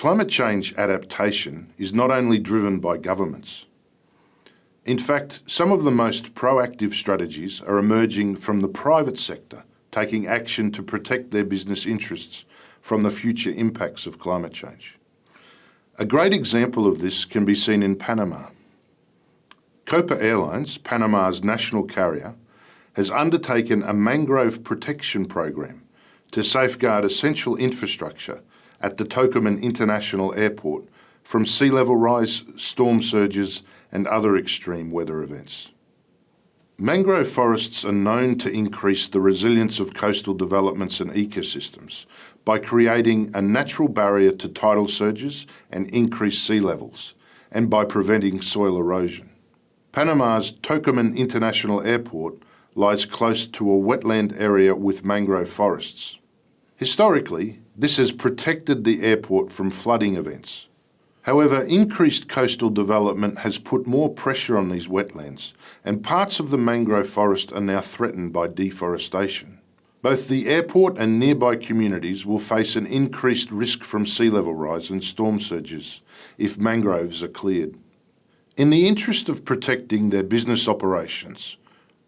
Climate change adaptation is not only driven by governments. In fact, some of the most proactive strategies are emerging from the private sector, taking action to protect their business interests from the future impacts of climate change. A great example of this can be seen in Panama. Copa Airlines, Panama's national carrier, has undertaken a mangrove protection program to safeguard essential infrastructure at the Tocumen International Airport from sea level rise, storm surges and other extreme weather events. Mangrove forests are known to increase the resilience of coastal developments and ecosystems by creating a natural barrier to tidal surges and increased sea levels, and by preventing soil erosion. Panama's Tocumen International Airport lies close to a wetland area with mangrove forests. Historically, this has protected the airport from flooding events. However, increased coastal development has put more pressure on these wetlands, and parts of the mangrove forest are now threatened by deforestation. Both the airport and nearby communities will face an increased risk from sea level rise and storm surges if mangroves are cleared. In the interest of protecting their business operations,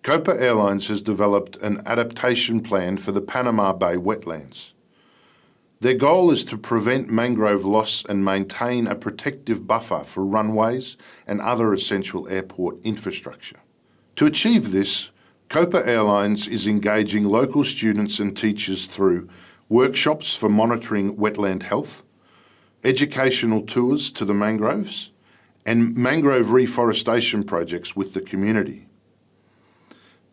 Copa Airlines has developed an adaptation plan for the Panama Bay wetlands. Their goal is to prevent mangrove loss and maintain a protective buffer for runways and other essential airport infrastructure. To achieve this, Copa Airlines is engaging local students and teachers through workshops for monitoring wetland health, educational tours to the mangroves, and mangrove reforestation projects with the community.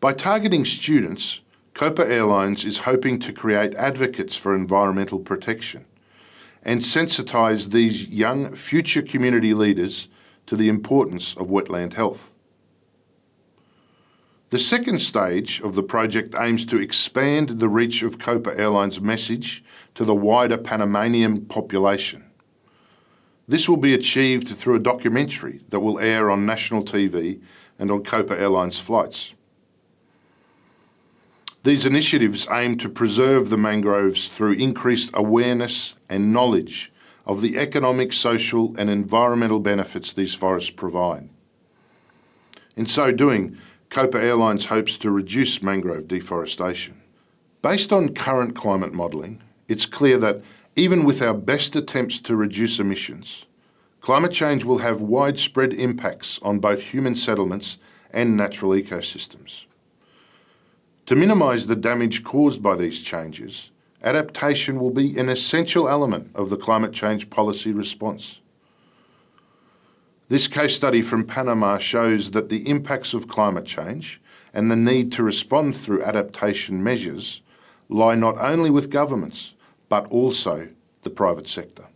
By targeting students, Copa Airlines is hoping to create advocates for environmental protection and sensitise these young future community leaders to the importance of wetland health. The second stage of the project aims to expand the reach of Copa Airlines' message to the wider Panamanian population. This will be achieved through a documentary that will air on national TV and on Copa Airlines flights. These initiatives aim to preserve the mangroves through increased awareness and knowledge of the economic, social and environmental benefits these forests provide. In so doing, Copa Airlines hopes to reduce mangrove deforestation. Based on current climate modelling, it's clear that even with our best attempts to reduce emissions, climate change will have widespread impacts on both human settlements and natural ecosystems. To minimise the damage caused by these changes, adaptation will be an essential element of the climate change policy response. This case study from Panama shows that the impacts of climate change and the need to respond through adaptation measures lie not only with governments, but also the private sector.